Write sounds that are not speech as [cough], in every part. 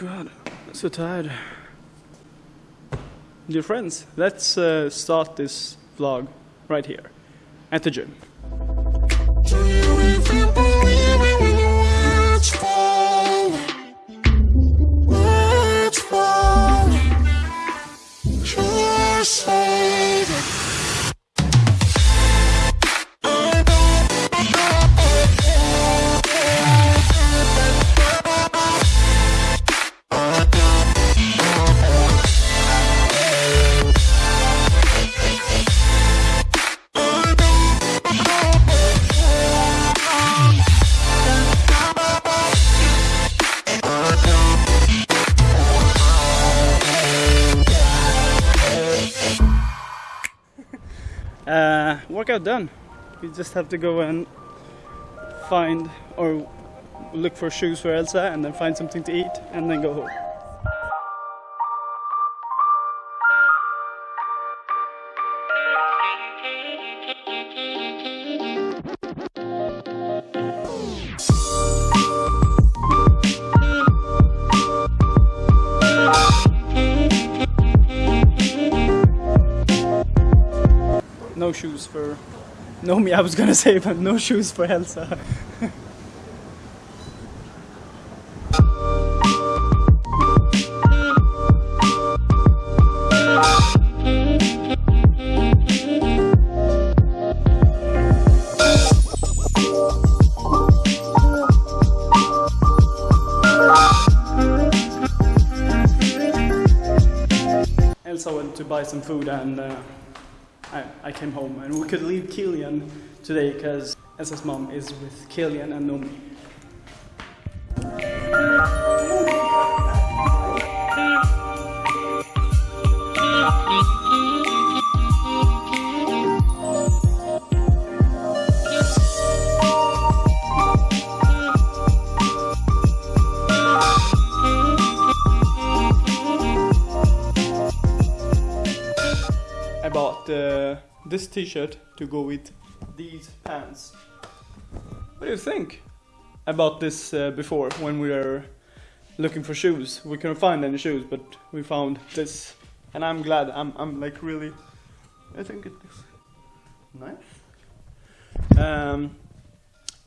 god, I'm so tired. Dear friends, let's uh, start this vlog right here at the gym. Workout done. We just have to go and find or look for shoes for Elsa and then find something to eat and then go home. No shoes for Nomi, I was gonna say, but no shoes for Elsa. Elsa went to buy some food and uh, I, I came home and we could leave Killian today because Elsa's mom is with Killian and Nomi. Uh, this t-shirt to go with these pants. What do you think? about this uh, before when we were looking for shoes. We couldn't find any shoes, but we found this, and I'm glad. I'm I'm like really. I think it is nice. Um,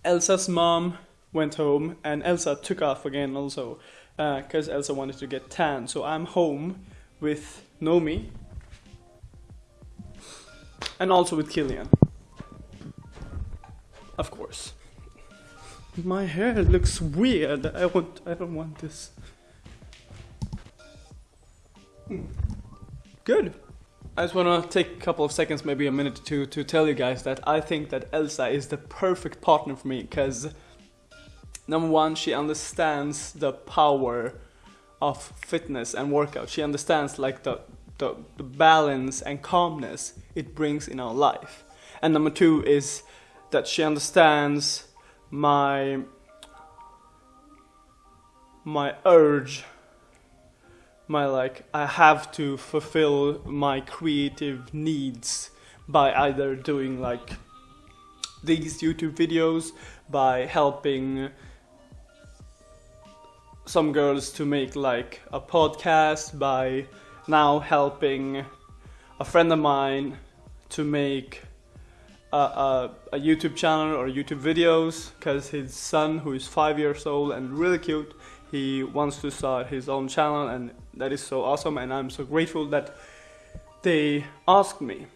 Elsa's mom went home, and Elsa took off again also, because Elsa wanted to get tan. So I'm home with Nomi, and also with Killian. Of course. My hair looks weird. I want. I don't want this. Hmm. Good. I just want to take a couple of seconds, maybe a minute to to tell you guys that I think that Elsa is the perfect partner for me because number one, she understands the power of fitness and workout. She understands like the the, the balance and calmness it brings in our life. And number two is that she understands my my urge my like I have to fulfill my creative needs by either doing like these YouTube videos by helping some girls to make like a podcast by now helping a friend of mine to make a, a, a YouTube channel or YouTube videos because his son who is five years old and really cute he wants to start his own channel and that is so awesome and I'm so grateful that they asked me.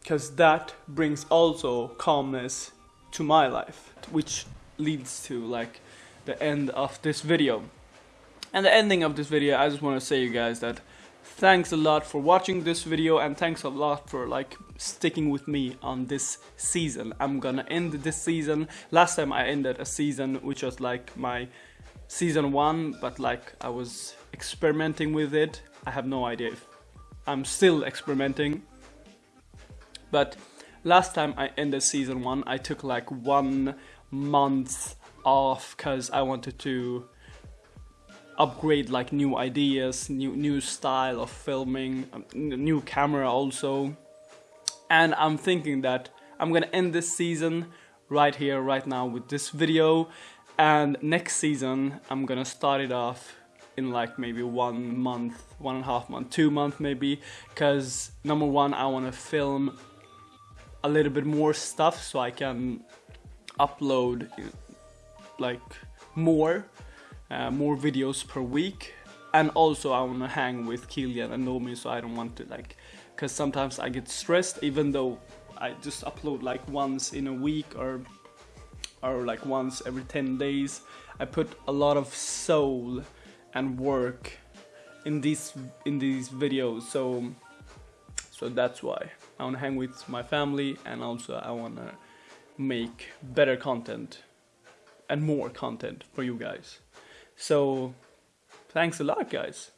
Because that brings also calmness to my life which leads to like the end of this video and the ending of this video I just want to say you guys that thanks a lot for watching this video and thanks a lot for like sticking with me on this season. I'm gonna end this season. Last time I ended a season which was like my season one but like I was experimenting with it. I have no idea if I'm still experimenting. But last time I ended season one I took like one month off because I wanted to upgrade like new ideas, new new style of filming, um, new camera also. And I'm thinking that I'm gonna end this season right here, right now with this video. And next season, I'm gonna start it off in like maybe one month, one and a half month, two month maybe. Because number one, I wanna film a little bit more stuff so I can upload like more, uh, more videos per week. And also, I wanna hang with Kilian and Nomi, so I don't want to like, because sometimes I get stressed, even though I just upload like once in a week or or like once every 10 days. I put a lot of soul and work in these in these videos so so that's why I want to hang with my family and also I want to make better content and more content for you guys so thanks a lot guys.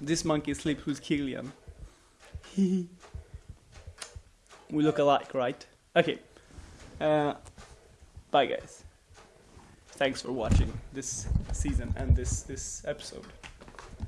This monkey sleeps with Kilian [laughs] we look alike right? Okay. Uh, bye guys. Thanks for watching this season and this this episode